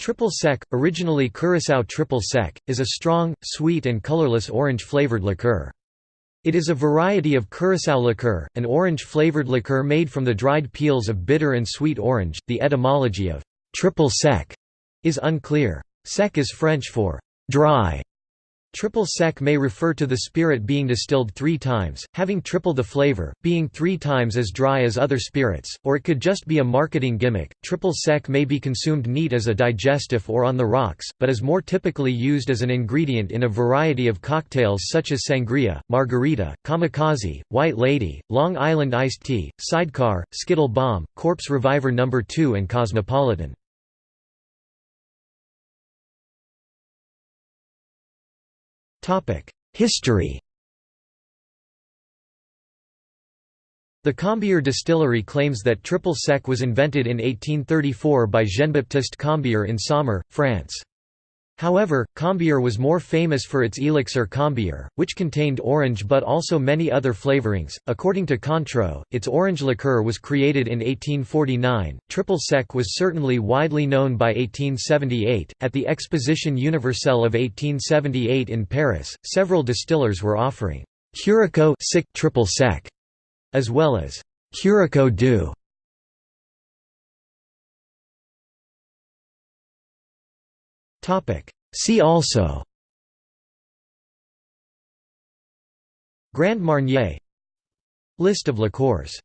Triple Sec, originally Curaçao Triple Sec, is a strong, sweet and colorless orange-flavored liqueur. It is a variety of Curaçao liqueur, an orange-flavored liqueur made from the dried peels of bitter and sweet orange. The etymology of triple sec is unclear. Sec is French for dry, Triple sec may refer to the spirit being distilled three times, having triple the flavor, being three times as dry as other spirits, or it could just be a marketing gimmick. Triple sec may be consumed neat as a digestive or on the rocks, but is more typically used as an ingredient in a variety of cocktails such as sangria, margarita, kamikaze, white lady, Long Island iced tea, sidecar, skittle bomb, corpse reviver No. 2 and cosmopolitan. History The Combier distillery claims that triple sec was invented in 1834 by Jean-Baptiste Combier in Saumur, France. However, Combier was more famous for its elixir Combier, which contained orange but also many other flavorings. According to Cointreau, its orange liqueur was created in 1849. Triple sec was certainly widely known by 1878. At the Exposition Universelle of 1878 in Paris, several distillers were offering Curaçao triple sec, as well as Curaçao doux. See also. Grand Marnier. List of liqueurs